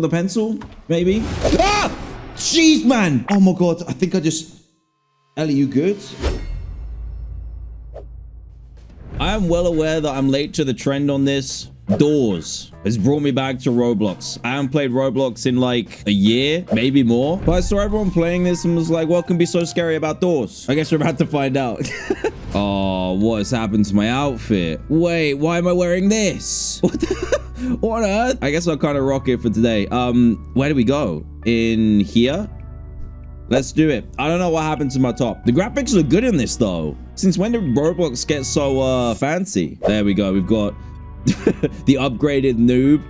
with a pencil, maybe. Ah! Jeez, man. Oh my God. I think I just... Ellie, you good? I am well aware that I'm late to the trend on this. Doors has brought me back to Roblox. I haven't played Roblox in like a year, maybe more. But I saw everyone playing this and was like, what can be so scary about doors? I guess we're about to find out. oh, what has happened to my outfit? Wait, why am I wearing this? What, the, what on earth? I guess I'll kind of rock it for today. Um, where do we go? In here? Let's do it. I don't know what happened to my top. The graphics look good in this though. Since when did Roblox get so uh, fancy? There we go. We've got the upgraded noob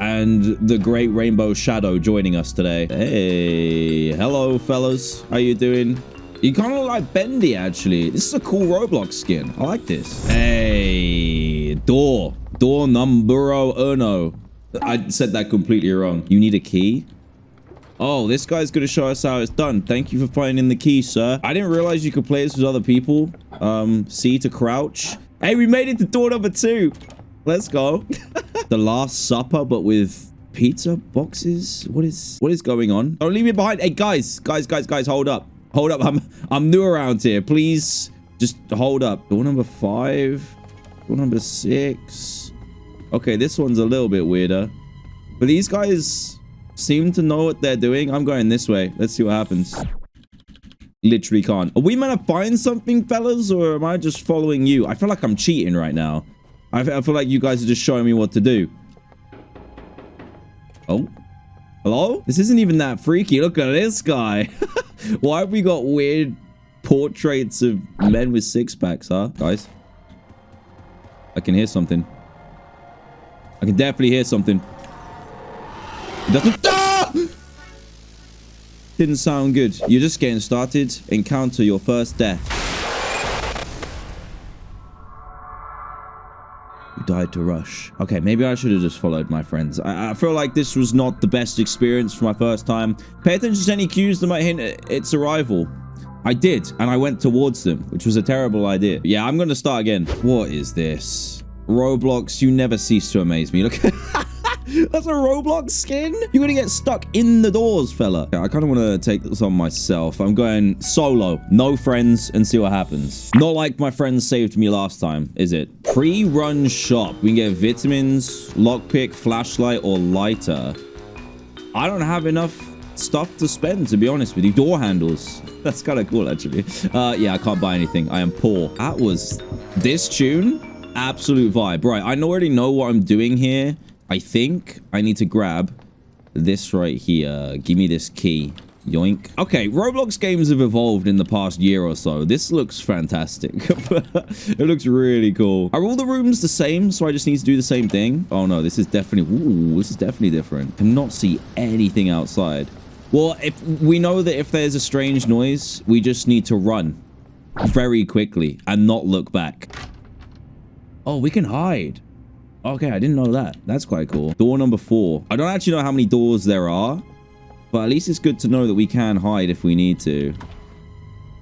and the great rainbow shadow joining us today hey hello fellas how you doing you kind of like bendy actually this is a cool roblox skin i like this hey door door number uno i said that completely wrong you need a key Oh, this guy's going to show us how it's done. Thank you for finding the key, sir. I didn't realize you could play this with other people. Um, C to crouch. Hey, we made it to door number two. Let's go. the Last Supper, but with pizza boxes. What is what is going on? Don't leave me behind. Hey, guys, guys, guys, guys, hold up. Hold up. I'm I'm new around here. Please just hold up. Door number five. Door number six. Okay, this one's a little bit weirder. But these guys seem to know what they're doing. I'm going this way. Let's see what happens. Literally can't. Are we meant to find something, fellas? Or am I just following you? I feel like I'm cheating right now. I, I feel like you guys are just showing me what to do. Oh. Hello? This isn't even that freaky. Look at this guy. Why have we got weird portraits of men with six packs, huh? Guys. I can hear something. I can definitely hear something. It doesn't... Ah! Didn't sound good. You're just getting started. Encounter your first death. You died to rush. Okay, maybe I should have just followed my friends. I, I, feel like this was not the best experience for my first time. Pay attention to any cues that might hint at its arrival. I did, and I went towards them, which was a terrible idea. Yeah, I'm going to start again. What is this? Roblox, you never cease to amaze me. Look That's a Roblox skin? You're gonna get stuck in the doors, fella. I kind of want to take this on myself. I'm going solo, no friends, and see what happens. Not like my friends saved me last time, is it? Pre-run shop. We can get vitamins, lockpick, flashlight, or lighter. I don't have enough stuff to spend, to be honest with you. Door handles. That's kind of cool, actually. Uh, yeah, I can't buy anything. I am poor. That was this tune. Absolute vibe. Right, I already know what I'm doing here. I think I need to grab this right here. Give me this key. Yoink. Okay, Roblox games have evolved in the past year or so. This looks fantastic. it looks really cool. Are all the rooms the same? So I just need to do the same thing? Oh no, this is definitely... Ooh, this is definitely different. Cannot see anything outside. Well, if we know that if there's a strange noise, we just need to run very quickly and not look back. Oh, we can hide. Okay, I didn't know that. That's quite cool. Door number four. I don't actually know how many doors there are, but at least it's good to know that we can hide if we need to.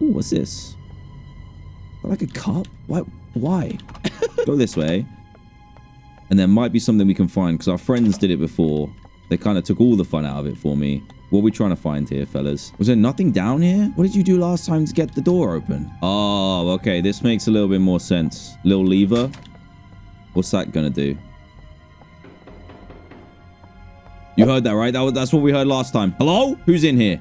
Ooh, what's this? Like a cup? Why? Why? Go this way. And there might be something we can find because our friends did it before. They kind of took all the fun out of it for me. What are we trying to find here, fellas? Was there nothing down here? What did you do last time to get the door open? Oh, okay. This makes a little bit more sense. Little lever. What's that gonna do? You heard that, right? That was, that's what we heard last time. Hello? Who's in here?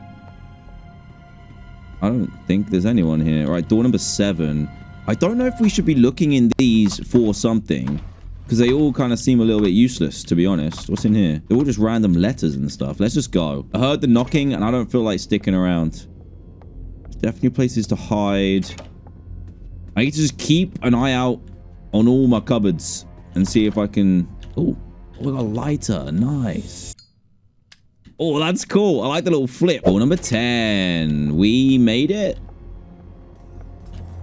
I don't think there's anyone here. All right, door number seven. I don't know if we should be looking in these for something. Because they all kind of seem a little bit useless, to be honest. What's in here? They're all just random letters and stuff. Let's just go. I heard the knocking, and I don't feel like sticking around. definitely places to hide. I need to just keep an eye out on all my cupboards and see if I can... Oh, we got a lighter. Nice. Oh, that's cool. I like the little flip. Oh, number 10. We made it.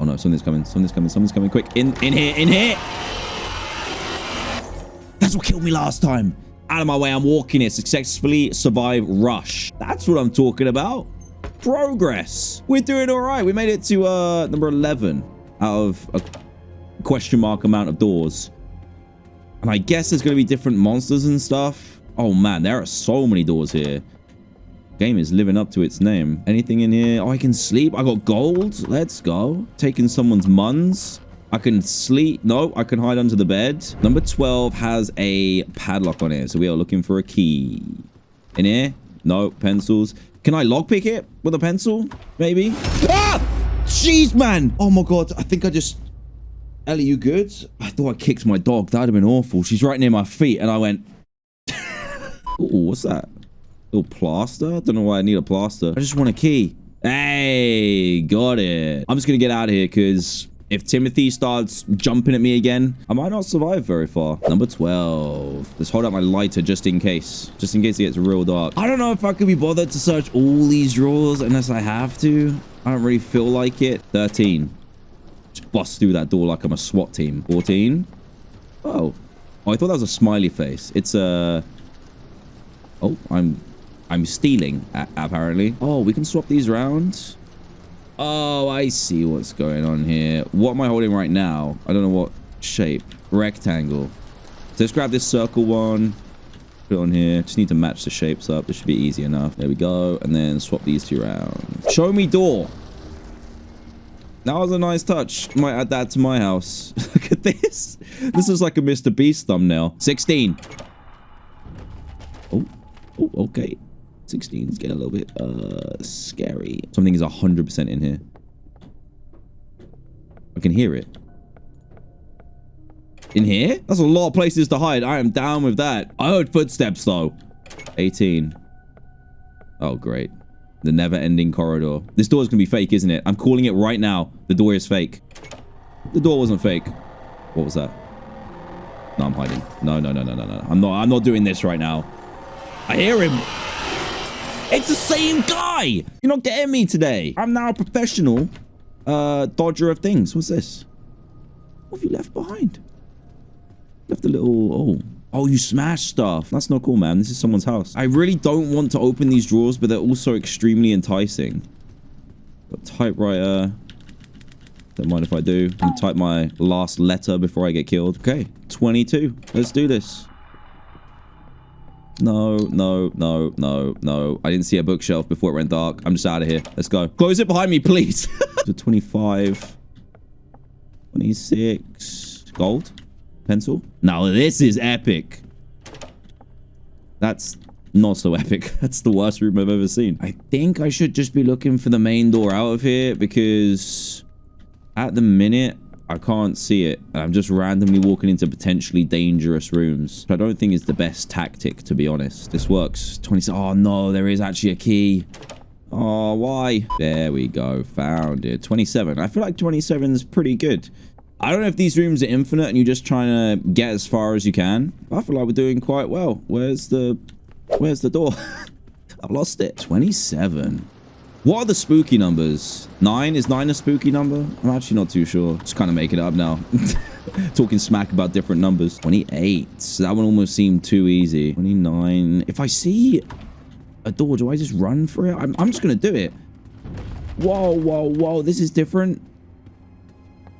Oh, no. Something's coming. Something's coming. Something's coming. Quick. In, in here. In here. That's what killed me last time. Out of my way. I'm walking it. Successfully survive rush. That's what I'm talking about. Progress. We're doing all right. We made it to uh, number 11 out of a question mark amount of doors. And I guess there's going to be different monsters and stuff. Oh, man, there are so many doors here. Game is living up to its name. Anything in here? Oh, I can sleep. I got gold. Let's go. Taking someone's muns. I can sleep. No, I can hide under the bed. Number 12 has a padlock on it. So we are looking for a key. In here? No, pencils. Can I lockpick it with a pencil? Maybe. Ah! Jeez, man. Oh, my God. I think I just... Ellie, you good? I thought I kicked my dog. That would have been awful. She's right near my feet. And I went... oh, what's that? Little plaster? I don't know why I need a plaster. I just want a key. Hey, got it. I'm just going to get out of here because if Timothy starts jumping at me again, I might not survive very far. Number 12. Let's hold out my lighter just in case. Just in case it gets real dark. I don't know if I could be bothered to search all these drawers unless I have to. I don't really feel like it. 13. Bust through that door like I'm a SWAT team. 14. Oh. Oh, I thought that was a smiley face. It's a... Oh, I'm... I'm stealing, apparently. Oh, we can swap these rounds. Oh, I see what's going on here. What am I holding right now? I don't know what shape. Rectangle. So let's grab this circle one. Put it on here. Just need to match the shapes up. This should be easy enough. There we go. And then swap these two around. Show me door. That was a nice touch. Might add that to my house. Look at this. This is like a Mr. Beast thumbnail. 16. Oh, oh okay. 16 is getting a little bit uh scary. Something is 100% in here. I can hear it. In here? That's a lot of places to hide. I am down with that. I heard footsteps though. 18. Oh, great. The never-ending corridor. This door is going to be fake, isn't it? I'm calling it right now. The door is fake. The door wasn't fake. What was that? No, I'm hiding. No, no, no, no, no, no. I'm not, I'm not doing this right now. I hear him. It's the same guy. You're not getting me today. I'm now a professional uh, dodger of things. What's this? What have you left behind? Left a little... Oh. Oh, you smashed stuff. That's not cool, man. This is someone's house. I really don't want to open these drawers, but they're also extremely enticing. Got typewriter. Don't mind if I do. I'm type my last letter before I get killed. Okay, 22. Let's do this. No, no, no, no, no. I didn't see a bookshelf before it went dark. I'm just out of here. Let's go. Close it behind me, please. to 25. 26. Gold. Pencil. Now this is epic. That's not so epic. That's the worst room I've ever seen. I think I should just be looking for the main door out of here because at the minute, I can't see it. I'm just randomly walking into potentially dangerous rooms. I don't think it's the best tactic, to be honest. This works. 20. Oh, no, there is actually a key. Oh, why? There we go. Found it. 27. I feel like 27 is pretty good. I don't know if these rooms are infinite and you're just trying to get as far as you can. I feel like we're doing quite well. Where's the... Where's the door? I've lost it. 27. What are the spooky numbers? Nine? Is nine a spooky number? I'm actually not too sure. Just kind of making it up now. Talking smack about different numbers. 28. That one almost seemed too easy. 29. If I see a door, do I just run for it? I'm, I'm just going to do it. Whoa, whoa, whoa. This is different.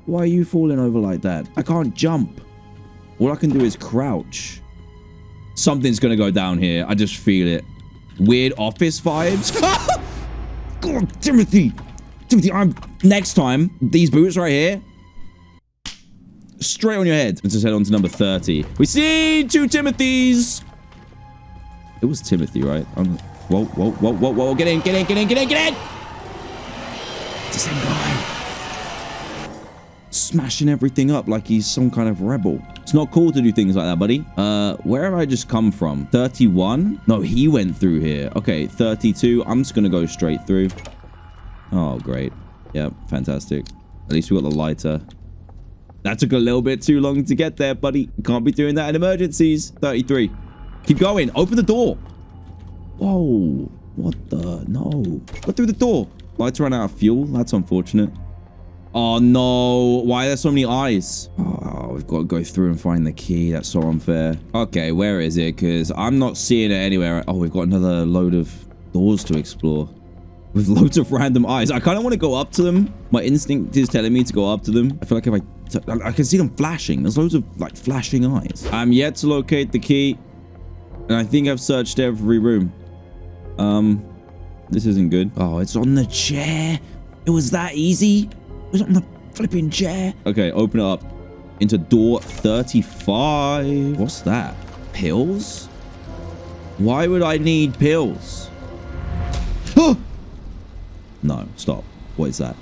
Why are you falling over like that? I can't jump. All I can do is crouch. Something's going to go down here. I just feel it. Weird office vibes. God, Timothy! Timothy, I'm... Next time, these boots right here... Straight on your head. Let's just head on to number 30. We see two Timothys! It was Timothy, right? I'm... Whoa, whoa, whoa, whoa, whoa. Get in, get in, get in, get in, get in! It's the same guy. Smashing everything up like he's some kind of rebel. It's not cool to do things like that, buddy. Uh, where have I just come from? 31? No, he went through here. Okay, 32. I'm just going to go straight through. Oh, great. Yep, fantastic. At least we got the lighter. That took a little bit too long to get there, buddy. Can't be doing that in emergencies. 33. Keep going. Open the door. Whoa. What the? No. Go through the door. Lights ran out of fuel. That's unfortunate. Oh, no. Why are there so many eyes? Oh, we've got to go through and find the key. That's so unfair. Okay, where is it? Because I'm not seeing it anywhere. Oh, we've got another load of doors to explore. With loads of random eyes. I kind of want to go up to them. My instinct is telling me to go up to them. I feel like if I... I can see them flashing. There's loads of, like, flashing eyes. I'm yet to locate the key. And I think I've searched every room. Um, this isn't good. Oh, it's on the chair. It was that easy. Was on the flipping chair. Okay, open it up into door 35. What's that? Pills? Why would I need pills? no, stop. What is that?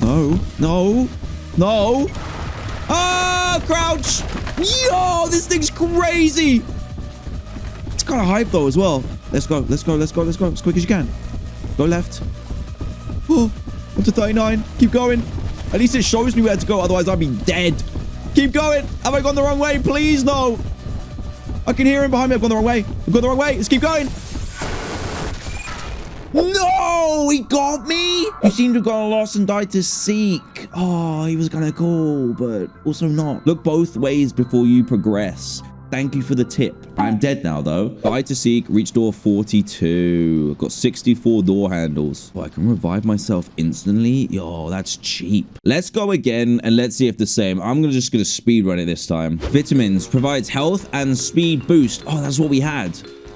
No, no, no. Ah, crouch. Yo, this thing's crazy. It's kind of hype though as well. Let's go, let's go, let's go, let's go as quick as you can. Go left. Oh, up to 39. Keep going. At least it shows me where to go. Otherwise, I'd be dead. Keep going. Have I gone the wrong way? Please, no. I can hear him behind me. I've gone the wrong way. I've gone the wrong way. Let's keep going. No, he got me. You seem to have gone lost and died to seek. Oh, he was going to cool, but also not. Look both ways before you progress. Thank you for the tip. I'm dead now, though. Died to seek, reach door 42. I've Got 64 door handles. Oh, I can revive myself instantly? Yo, that's cheap. Let's go again, and let's see if the same. I'm gonna just gonna speed run it this time. Vitamins provides health and speed boost. Oh, that's what we had.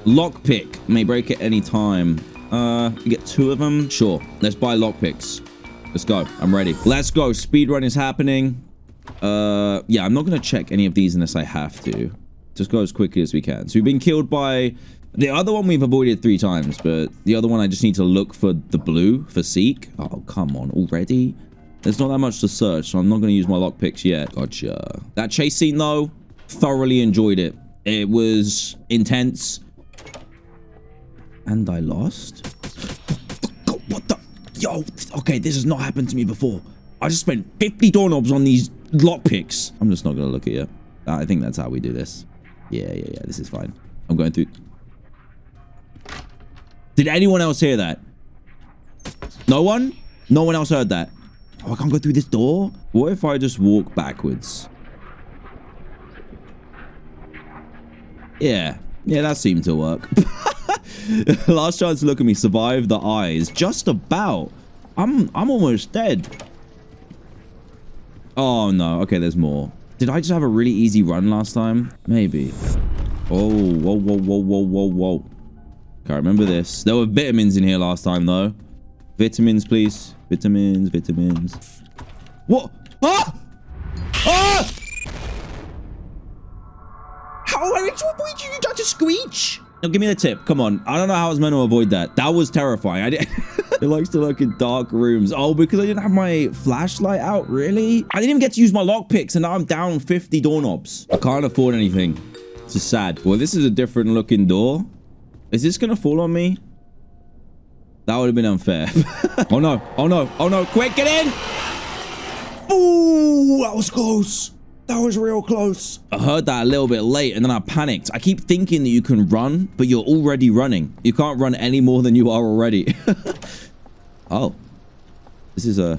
Lockpick may break at any time. Uh, get two of them. Sure. Let's buy lockpicks. Let's go. I'm ready. Let's go. Speed run is happening. Uh, yeah, I'm not going to check any of these unless I have to. Just go as quickly as we can. So we've been killed by... The other one we've avoided three times, but the other one I just need to look for the blue, for Seek. Oh, come on. Already? There's not that much to search, so I'm not going to use my lockpicks yet. Gotcha. That chase scene, though, thoroughly enjoyed it. It was intense. And I lost? What the? Yo, okay, this has not happened to me before. I just spent 50 doorknobs on these lockpicks. I'm just not going to look at you. I think that's how we do this. Yeah, yeah, yeah. This is fine. I'm going through. Did anyone else hear that? No one? No one else heard that. Oh, I can't go through this door? What if I just walk backwards? Yeah. Yeah, that seemed to work. Last chance to look at me. Survive the eyes. Just about. I'm I'm almost dead. Oh, no. Okay, there's more. Did I just have a really easy run last time? Maybe. Oh, whoa, whoa, whoa, whoa, whoa, whoa. Can't remember this. There were vitamins in here last time, though. Vitamins, please. Vitamins, vitamins. What? Ah! Ah! How? At what you got to screech? Now, give me the tip. Come on. I don't know how I was meant to avoid that. That was terrifying. I did. it likes to look in dark rooms. Oh, because I didn't have my flashlight out? Really? I didn't even get to use my lockpicks, and now I'm down 50 doorknobs. I can't afford anything. It's just sad. Well, this is a different looking door. Is this going to fall on me? That would have been unfair. oh, no. Oh, no. Oh, no. Quick, get in! Ooh, that was close. That was real close. I heard that a little bit late and then I panicked. I keep thinking that you can run, but you're already running. You can't run any more than you are already. oh. This is uh,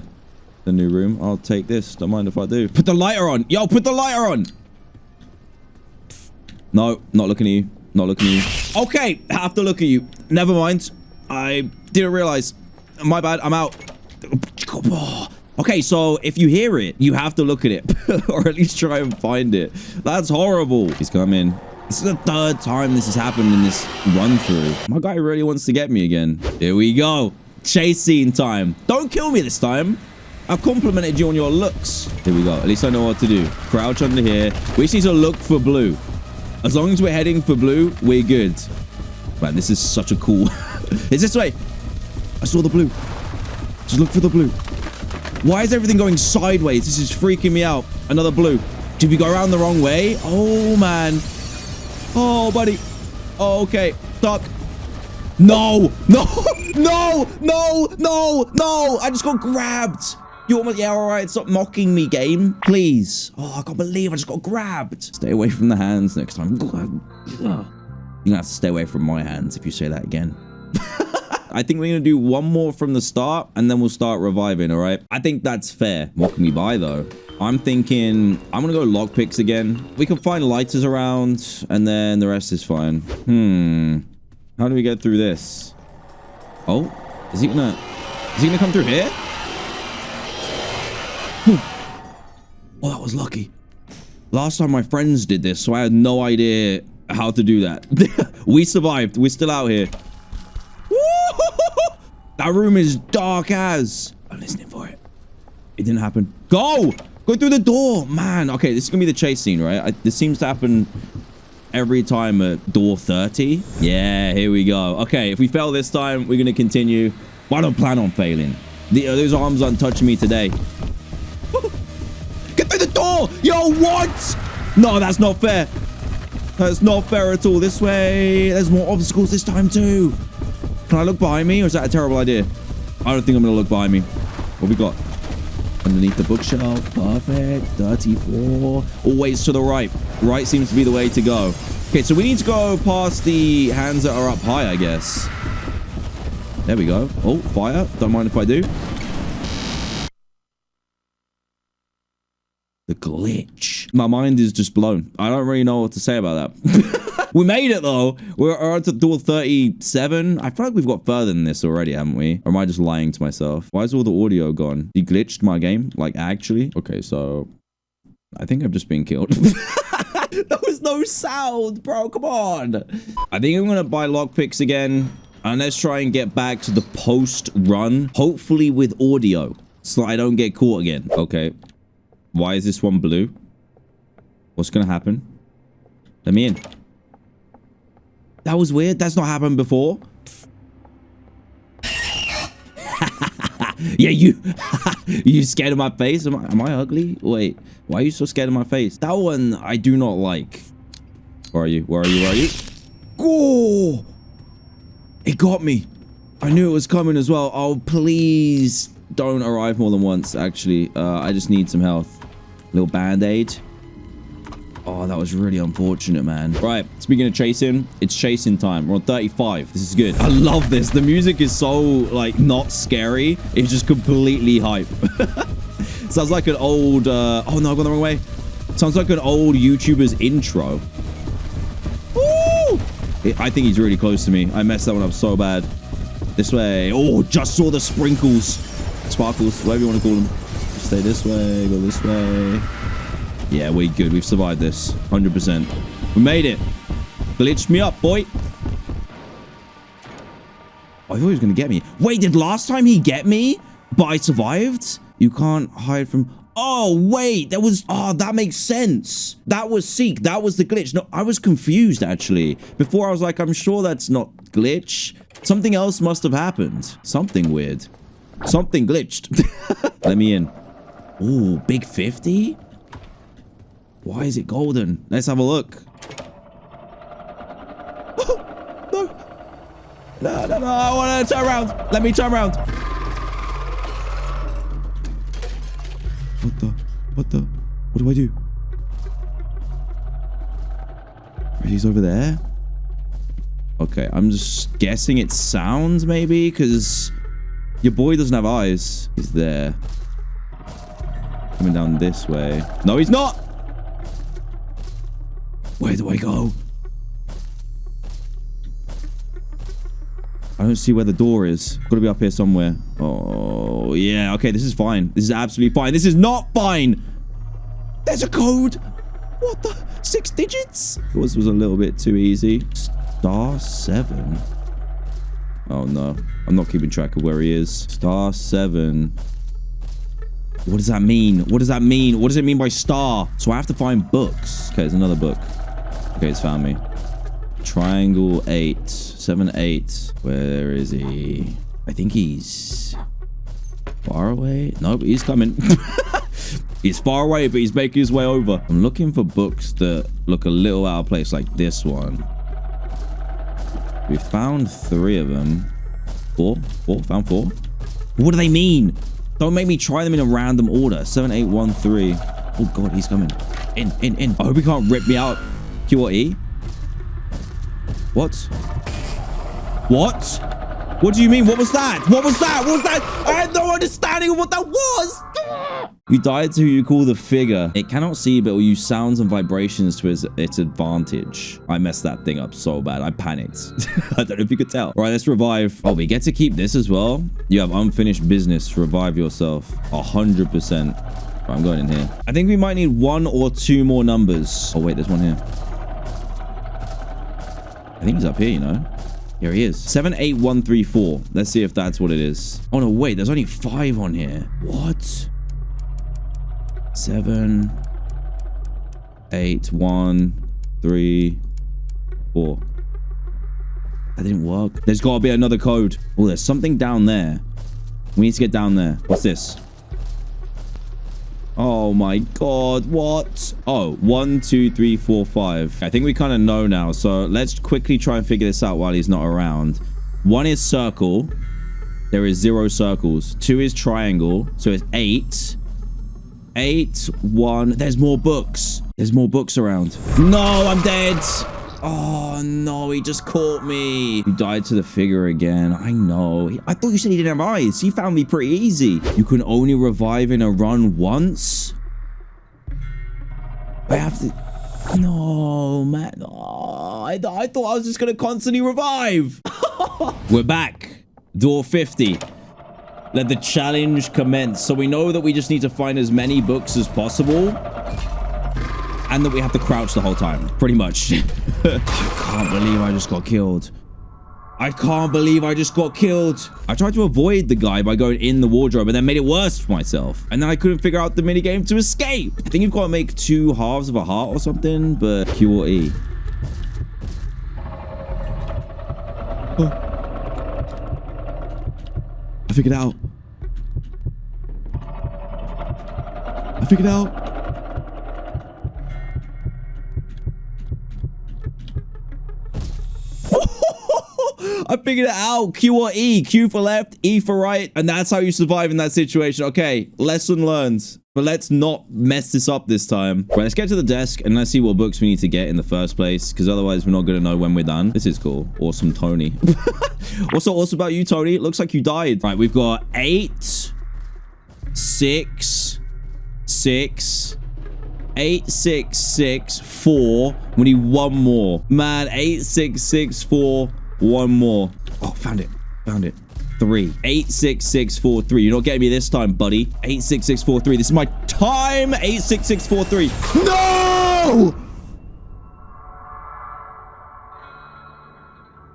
a, a new room. I'll take this. Don't mind if I do. Put the lighter on. Yo, put the lighter on. No, not looking at you. Not looking at you. Okay, have to look at you. Never mind. I didn't realize. My bad. I'm out. Oh. Okay, so if you hear it, you have to look at it. or at least try and find it. That's horrible. He's coming. This is the third time this has happened in this run through. My guy really wants to get me again. Here we go. Chase scene time. Don't kill me this time. I've complimented you on your looks. Here we go. At least I know what to do. Crouch under here. We need to look for blue. As long as we're heading for blue, we're good. Man, this is such a cool... it's this way. I saw the blue. Just look for the blue. Why is everything going sideways? This is freaking me out. Another blue. Did we go around the wrong way? Oh, man. Oh, buddy. Oh, okay. Stuck. No. No. No. No. No. No. I just got grabbed. You almost... Yeah, all right. Stop mocking me, game. Please. Oh, I can't believe I just got grabbed. Stay away from the hands next time. You're going to have to stay away from my hands if you say that again. I think we're going to do one more from the start and then we'll start reviving, all right? I think that's fair. What can we buy, though? I'm thinking I'm going to go lockpicks again. We can find lighters around and then the rest is fine. Hmm. How do we get through this? Oh, is he going to... Is he going to come through here? Oh, that was lucky. Last time my friends did this, so I had no idea how to do that. we survived. We're still out here. That room is dark as. I'm listening for it. It didn't happen. Go! Go through the door. Man, okay, this is to be the chase scene, right? I, this seems to happen every time at door 30. Yeah, here we go. Okay, if we fail this time, we're to continue. But I don't plan on failing. The, uh, those arms aren't touching me today. Get through the door! Yo, what? No, that's not fair. That's not fair at all. This way. There's more obstacles this time too. Can I look behind me or is that a terrible idea? I don't think I'm going to look behind me. What we got? Underneath the bookshelf. Perfect. 34. Always to the right. Right seems to be the way to go. Okay, so we need to go past the hands that are up high, I guess. There we go. Oh, fire. Don't mind if I do. The glitch. My mind is just blown. I don't really know what to say about that. we made it though. We're on to door 37. I feel like we've got further than this already, haven't we? Or am I just lying to myself? Why is all the audio gone? He glitched my game? Like actually? Okay, so I think I've just been killed. there was no sound, bro. Come on. I think I'm going to buy lockpicks again. And let's try and get back to the post run. Hopefully with audio. So I don't get caught again. Okay. Why is this one blue? What's going to happen? Let me in. That was weird. That's not happened before. yeah, you you scared of my face? Am I, am I ugly? Wait, why are you so scared of my face? That one I do not like. Where are you? Where are you? Where are you? Oh! It got me. I knew it was coming as well. Oh, please don't arrive more than once, actually. Uh, I just need some health. Little band-aid. Oh, that was really unfortunate, man. Right, speaking of chasing, it's chasing time. We're on 35. This is good. I love this. The music is so, like, not scary. It's just completely hype. Sounds like an old... Uh... Oh, no, I've gone the wrong way. Sounds like an old YouTuber's intro. Woo! I think he's really close to me. I messed that one up so bad. This way. Oh, just saw the sprinkles. Sparkles, whatever you want to call them. Stay this way, go this way. Yeah, we good. We've survived this. 100%. We made it. Glitched me up, boy. I thought he was going to get me. Wait, did last time he get me? But I survived? You can't hide from... Oh, wait. That was... Oh, that makes sense. That was Seek. That was the glitch. No, I was confused, actually. Before, I was like, I'm sure that's not glitch. Something else must have happened. Something weird. Something glitched. Let me in. Ooh, big 50? Why is it golden? Let's have a look. Oh, no. No, no, no. I want to turn around. Let me turn around. What the? What the? What do I do? He's over there. Okay, I'm just guessing it sounds maybe because your boy doesn't have eyes. He's there. Coming down this way. No, he's not. Where do I go? I don't see where the door is. Got to be up here somewhere. Oh, yeah. Okay, this is fine. This is absolutely fine. This is not fine. There's a code. What the? Six digits? Yours was a little bit too easy. Star seven. Oh, no. I'm not keeping track of where he is. Star seven. What does that mean? What does that mean? What does it mean by star? So I have to find books. Okay, there's another book. Okay, it's found me. Triangle 8. 7, 8. Where is he? I think he's far away. Nope, he's coming. he's far away, but he's making his way over. I'm looking for books that look a little out of place, like this one. We found three of them. Four? Four? Found four? What do they mean? Don't make me try them in a random order. 7813. Oh, God, he's coming. In, in, in. I hope he can't rip me out. Q or E? What? What? What do you mean? What was that? What was that? What was that? I had no understanding of what that was. You died to who you call the figure. It cannot see, but will use sounds and vibrations to its, its advantage. I messed that thing up so bad. I panicked. I don't know if you could tell. All right, let's revive. Oh, we get to keep this as well. You have unfinished business. Revive yourself. A hundred percent. I'm going in here. I think we might need one or two more numbers. Oh, wait, there's one here. I think he's up here, you know. Here he is. 78134. Let's see if that's what it is. Oh, no, wait. There's only five on here. What? Seven, eight, one, three, four. That didn't work. There's got to be another code. Oh, there's something down there. We need to get down there. What's this? Oh my god, what? Oh, one, two, three, four, five. I think we kind of know now, so let's quickly try and figure this out while he's not around. One is circle. There is zero circles. Two is triangle, so it's eight. Eight, one. There's more books. There's more books around. No, I'm dead. Oh, no, he just caught me. He died to the figure again. I know. I thought you said he didn't have eyes. He found me pretty easy. You can only revive in a run once? I have to... No, man. Oh, I, I thought I was just going to constantly revive. We're back. Door 50. Let the challenge commence. So we know that we just need to find as many books as possible and that we have to crouch the whole time, pretty much. I can't believe I just got killed. I can't believe I just got killed. I tried to avoid the guy by going in the wardrobe and then made it worse for myself. And then I couldn't figure out the minigame to escape. I think you've got to make two halves of a heart or something, but Q or. I figured out. I figured out. I figured it out. Q or E. Q for left, E for right. And that's how you survive in that situation. Okay, lesson learned. But let's not mess this up this time. Right, let's get to the desk and let's see what books we need to get in the first place. Because otherwise we're not going to know when we're done. This is cool. Awesome, Tony. What's so awesome about you, Tony? It looks like you died. Right, we've got eight, six, six, eight, six, six, four. We need one more. Man, eight, six, six, four. One more. Oh, found it. Found it. Three. Eight, six, six, four, three. You're not getting me this time, buddy. Eight, six, six, four, three. This is my time. Eight, six, six, four, three. No!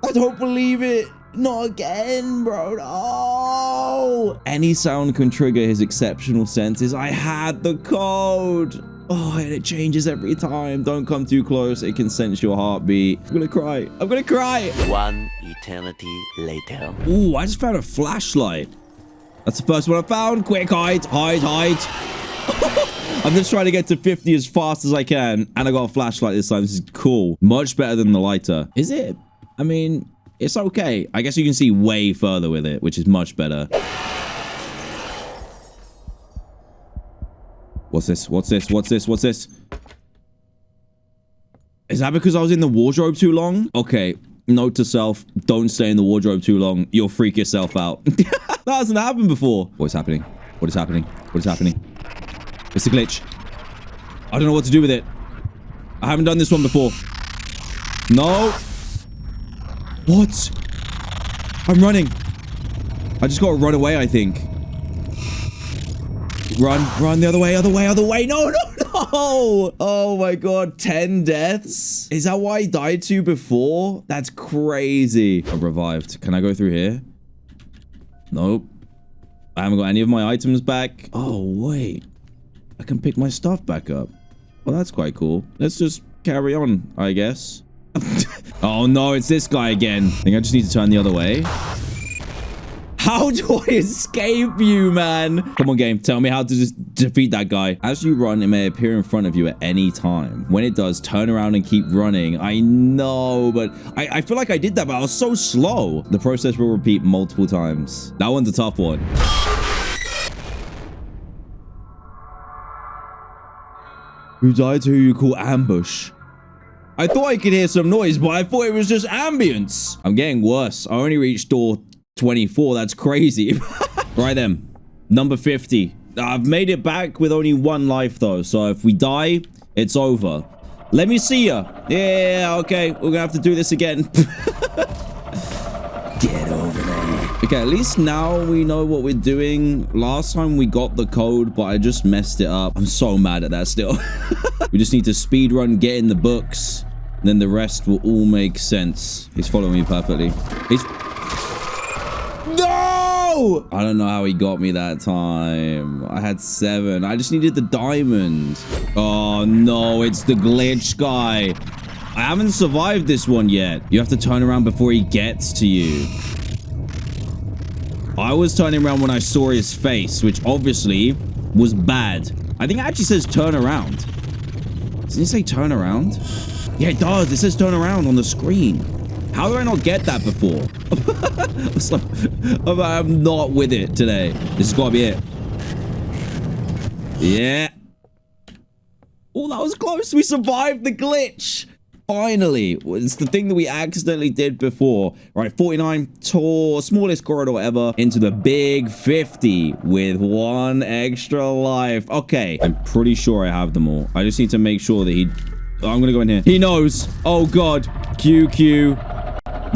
I don't believe it. Not again, bro. No. Any sound can trigger his exceptional senses. I had the code. Oh, and it changes every time. Don't come too close. It can sense your heartbeat. I'm gonna cry. I'm gonna cry. One eternity later. Ooh, I just found a flashlight. That's the first one I found. Quick, hide, hide, hide. I'm just trying to get to 50 as fast as I can. And I got a flashlight this time. This is cool. Much better than the lighter. Is it? I mean, it's okay. I guess you can see way further with it, which is much better. What's this? What's this? What's this? What's this? Is that because I was in the wardrobe too long? Okay. Note to self, don't stay in the wardrobe too long. You'll freak yourself out. that hasn't happened before. What is happening? What is happening? What is happening? It's a glitch. I don't know what to do with it. I haven't done this one before. No. What? I'm running. I just got to run away, I think. Run, run the other way, other way, other way. No, no, no. Oh my god, 10 deaths? Is that why I died to before? That's crazy. I revived. Can I go through here? Nope. I haven't got any of my items back. Oh, wait. I can pick my stuff back up. Well, that's quite cool. Let's just carry on, I guess. oh no, it's this guy again. I think I just need to turn the other way. How do I escape you, man? Come on, game. Tell me how to just defeat that guy. As you run, it may appear in front of you at any time. When it does, turn around and keep running. I know, but I, I feel like I did that, but I was so slow. The process will repeat multiple times. That one's a tough one. Who died to who you call ambush? I thought I could hear some noise, but I thought it was just ambience. I'm getting worse. I only reached door 24. That's crazy. right then. Number 50. I've made it back with only one life, though. So if we die, it's over. Let me see ya. Yeah, okay. We're gonna have to do this again. Get over there. Okay, at least now we know what we're doing. Last time we got the code, but I just messed it up. I'm so mad at that still. we just need to speed run, get in the books, then the rest will all make sense. He's following me perfectly. He's... I don't know how he got me that time. I had seven. I just needed the diamond. Oh, no. It's the glitch guy. I haven't survived this one yet. You have to turn around before he gets to you. I was turning around when I saw his face, which obviously was bad. I think it actually says turn around. Doesn't it say turn around? Yeah, it does. It says turn around on the screen. How did I not get that before? I'm not with it today. This has got to be it. Yeah. Oh, that was close. We survived the glitch. Finally, it's the thing that we accidentally did before. Right, 49, tour, smallest corridor ever, into the big 50 with one extra life. Okay, I'm pretty sure I have them all. I just need to make sure that he... I'm gonna go in here. He knows. Oh, God. Q, Q.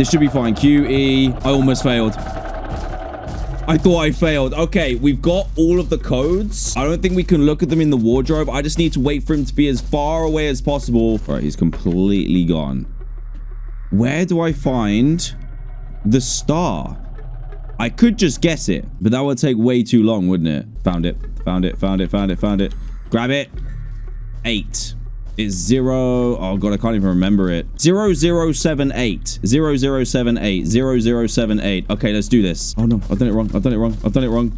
This should be fine. Q, E. I almost failed. I thought I failed. Okay, we've got all of the codes. I don't think we can look at them in the wardrobe. I just need to wait for him to be as far away as possible. All right, he's completely gone. Where do I find the star? I could just guess it, but that would take way too long, wouldn't it? Found it. Found it. Found it. Found it. Found it. Grab it. Eight is zero. Oh god, I can't even remember it. Zero zero seven eight. Zero zero seven eight. Zero zero seven eight. Okay, let's do this. Oh no, I've done it wrong. I've done it wrong. I've done it wrong.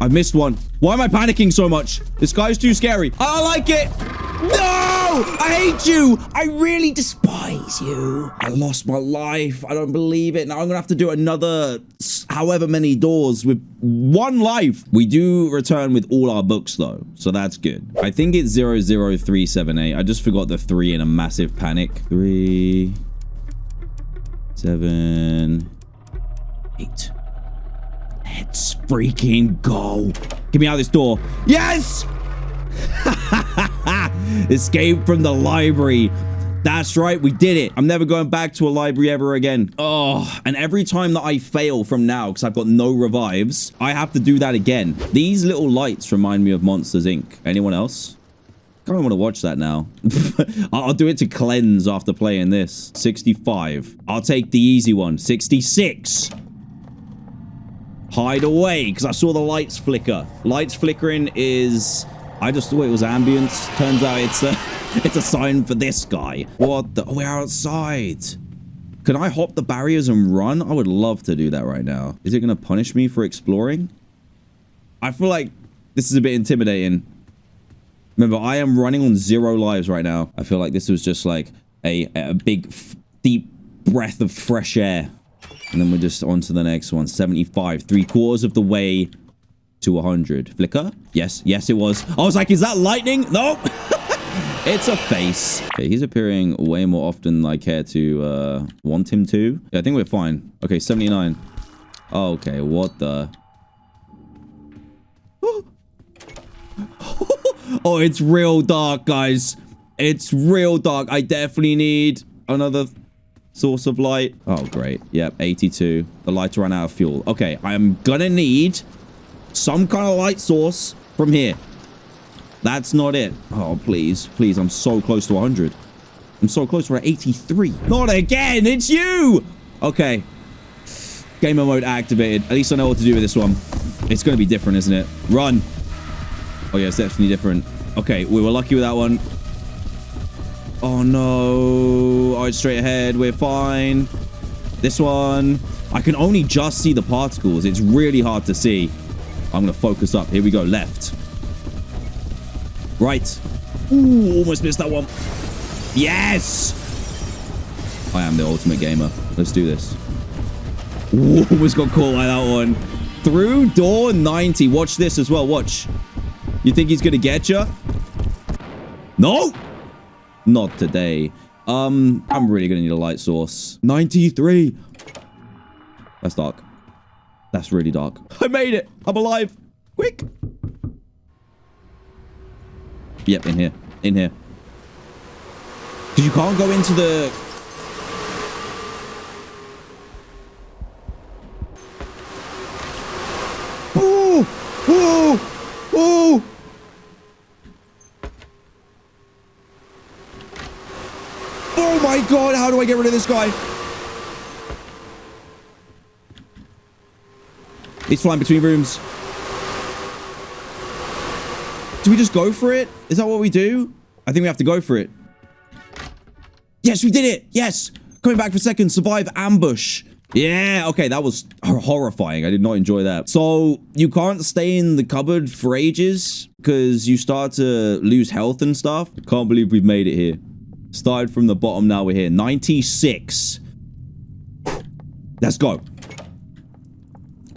I've missed one. Why am I panicking so much? This guy's too scary. I like it. No! I hate you. I really despise you. I lost my life. I don't believe it. Now I'm going to have to do another however many doors with one life. We do return with all our books though. So that's good. I think it's 00378. I just forgot the three in a massive panic. Three, seven, eight. Let's freaking go. Get me out of this door. Yes! Escape from the library. That's right, we did it. I'm never going back to a library ever again. Oh, and every time that I fail from now, because I've got no revives, I have to do that again. These little lights remind me of Monsters, Inc. Anyone else? I kind of want to watch that now. I'll do it to cleanse after playing this. 65. I'll take the easy one. 66. Hide away, because I saw the lights flicker. Lights flickering is... I just thought it was ambience. Turns out it's a, it's a sign for this guy. What the... Oh, we're outside. Can I hop the barriers and run? I would love to do that right now. Is it going to punish me for exploring? I feel like this is a bit intimidating. Remember, I am running on zero lives right now. I feel like this was just like a, a big, deep breath of fresh air. And then we're just on to the next one. 75. Three quarters of the way to 100. Flicker? Yes. Yes, it was. I was like, is that lightning? No. it's a face. Okay, he's appearing way more often than I care to uh, want him to. Yeah, I think we're fine. Okay, 79. Okay, what the... oh, it's real dark, guys. It's real dark. I definitely need another source of light. Oh, great. Yep, 82. The lights ran out of fuel. Okay, I am gonna need some kind of light source from here. That's not it. Oh, please. Please, I'm so close to 100. I'm so close. We're at 83. Not again. It's you. Okay. Gamer mode activated. At least I know what to do with this one. It's going to be different, isn't it? Run. Oh, yeah, it's definitely different. Okay, we were lucky with that one. Oh, no. All right, straight ahead. We're fine. This one. I can only just see the particles. It's really hard to see. I'm going to focus up. Here we go. Left. Right. Ooh, almost missed that one. Yes! I am the ultimate gamer. Let's do this. Ooh, almost got caught by that one. Through door 90. Watch this as well. Watch. You think he's going to get you? No! Not today. Um, I'm really going to need a light source. 93. That's dark. That's really dark. I made it. I'm alive. Quick. Yep, in here. In here. Because you can't go into the... Ooh! Ooh! Ooh! Oh my god, how do I get rid of this guy? He's flying between rooms. Do we just go for it? Is that what we do? I think we have to go for it. Yes, we did it. Yes. Coming back for a second. Survive ambush. Yeah, okay, that was horrifying. I did not enjoy that. So, you can't stay in the cupboard for ages because you start to lose health and stuff. Can't believe we've made it here. Started from the bottom, now we're here. 96. Let's go.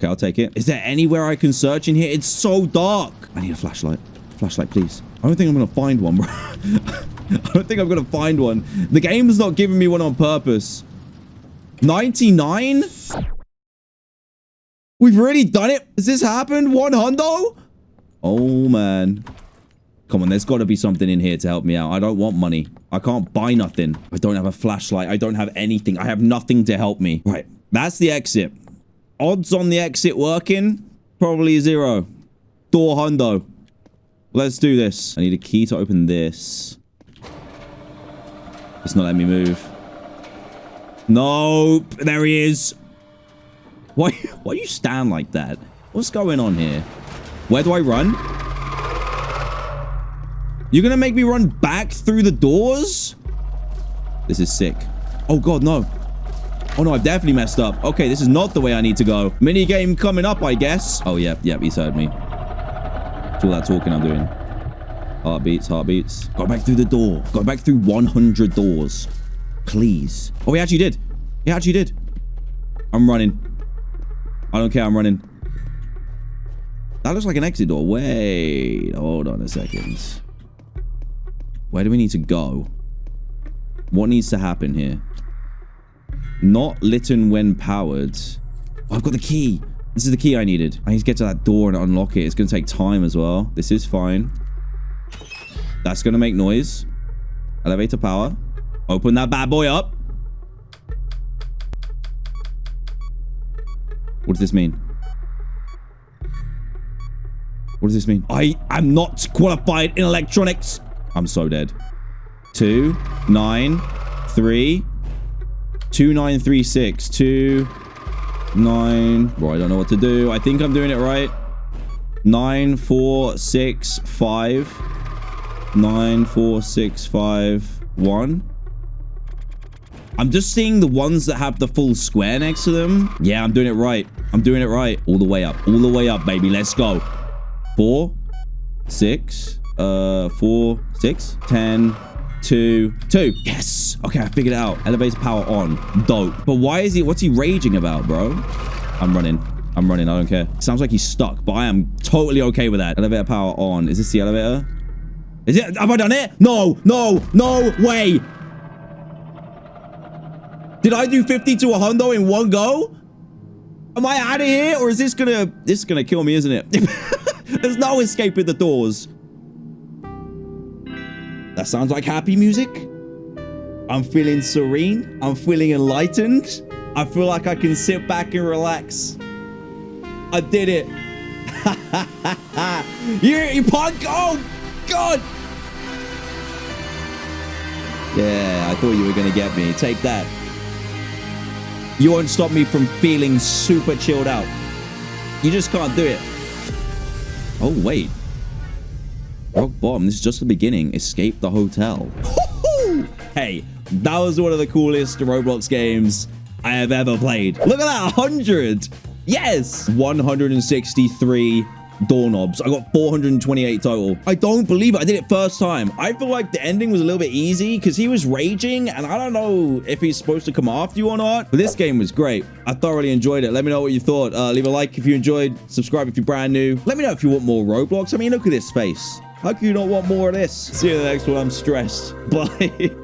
Okay, I'll take it. Is there anywhere I can search in here? It's so dark. I need a flashlight. Flashlight, please. I don't think I'm going to find one, bro. I don't think I'm going to find one. The game's not giving me one on purpose. 99? We've already done it? Has this happened? One hundo? Oh, man. Come on, there's got to be something in here to help me out. I don't want money. I can't buy nothing. I don't have a flashlight. I don't have anything. I have nothing to help me. Right, that's the exit. Odds on the exit working? Probably zero. Door hundo. Let's do this. I need a key to open this. It's not letting me move. Nope. There he is. Why, why you stand like that? What's going on here? Where do I run? You're gonna make me run back through the doors? This is sick. Oh god, no. Oh no, I've definitely messed up. Okay, this is not the way I need to go. Mini game coming up, I guess. Oh, yep, yep, he's heard me. It's all that talking I'm doing. Heartbeats, heartbeats. Go back through the door. Go back through 100 doors. Please. Oh, he actually did. He actually did. I'm running. I don't care. I'm running. That looks like an exit door. Wait. Hold on a second. Where do we need to go? What needs to happen here? Not lit when powered. Oh, I've got the key. This is the key I needed. I need to get to that door and unlock it. It's going to take time as well. This is fine. That's going to make noise. Elevator power. Open that bad boy up. What does this mean? What does this mean? I am not qualified in electronics. I'm so dead. Two, nine, three, two, nine, three, six, two, nine. Bro, I don't know what to do. I think I'm doing it right. Nine, four, six, five, nine, four, six, five, one. I'm just seeing the ones that have the full square next to them. Yeah, I'm doing it right. I'm doing it right. All the way up. All the way up, baby. Let's go. Four, six, uh, four, six, ten, two, two. Yes. Okay, I figured it out. Elevator power on. Dope. But why is he, what's he raging about, bro? I'm running. I'm running. I don't care. Sounds like he's stuck, but I am totally okay with that. Elevator power on. Is this the elevator? Is it? Have I done it? No, no, no way. Did I do 50 to a hundo in one go? Am I out of here? Or is this gonna... This is gonna kill me, isn't it? There's no escaping the doors. That sounds like happy music. I'm feeling serene. I'm feeling enlightened. I feel like I can sit back and relax. I did it. you, you punk. Oh, God. Yeah, I thought you were going to get me. Take that. You won't stop me from feeling super chilled out. You just can't do it. Oh, wait. Rock bottom. This is just the beginning. Escape the hotel. hey, that was one of the coolest Roblox games I have ever played. Look at that. 100. Yes. 163 doorknobs. I got 428 total. I don't believe it. I did it first time. I feel like the ending was a little bit easy because he was raging and I don't know if he's supposed to come after you or not. But this game was great. I thoroughly enjoyed it. Let me know what you thought. Uh, leave a like if you enjoyed. Subscribe if you're brand new. Let me know if you want more Roblox. I mean, look at this face. How can you not want more of this? See you in the next one. I'm stressed. Bye.